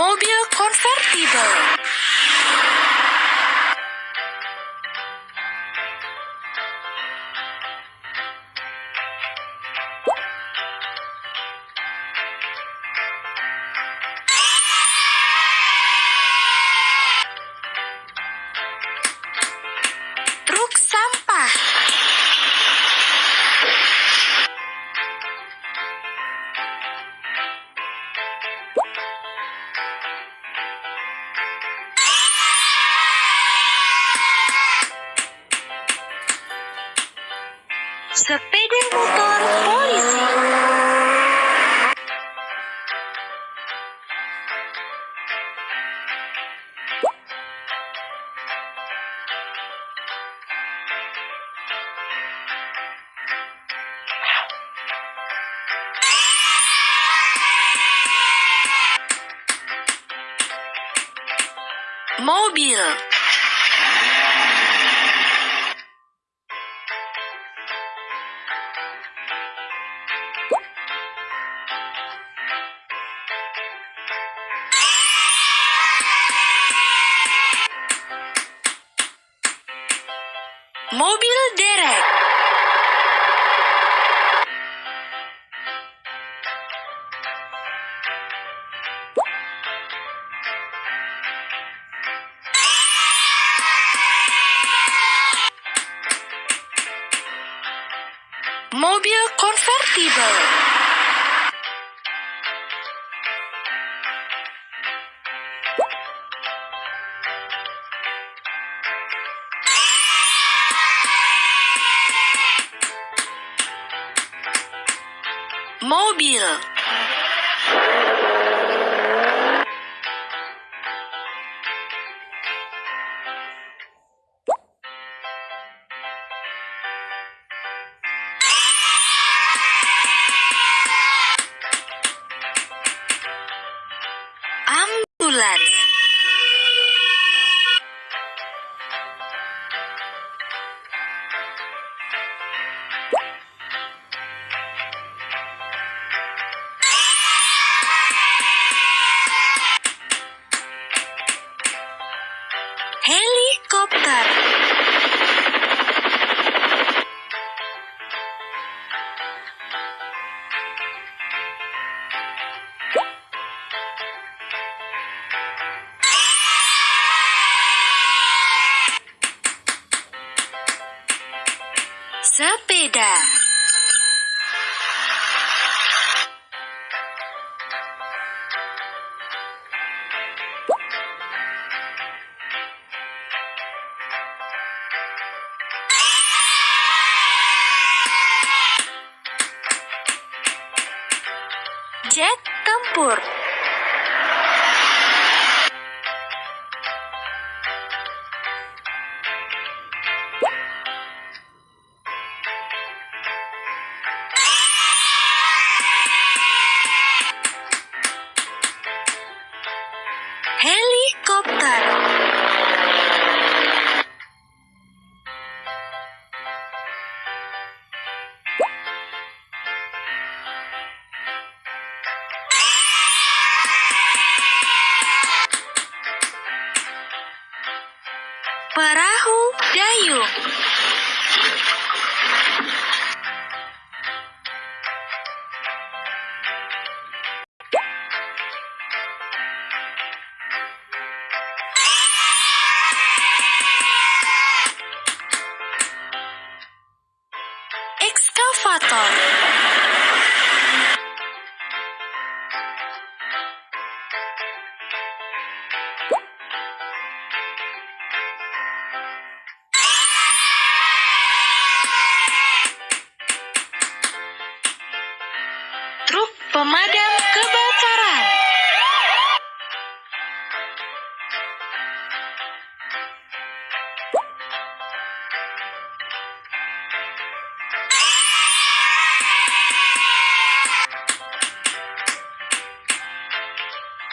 Mobil konvertibel. Truk sampah. Sepeda motor polisi. Mobil. Mobil derek. Mobil konvertibel. Mobil. Helikopter. Sepeda. Jet tempur. Helikopter. Excavator. Pemadam kebakaran.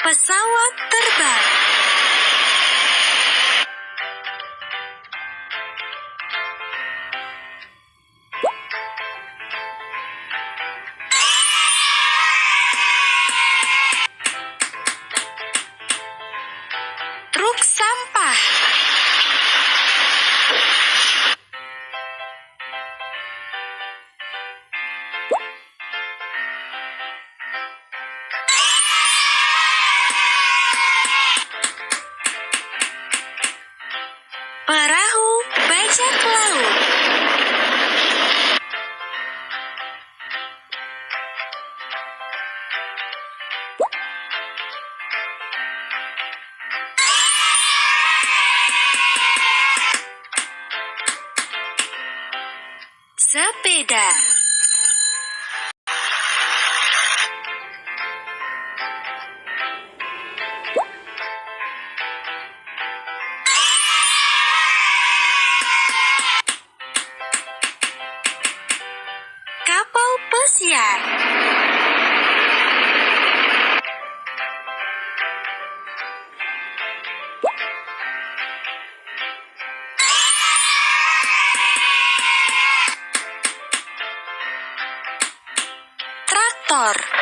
Pesawat terbang. Sepeda. Kapal pesiar. amor.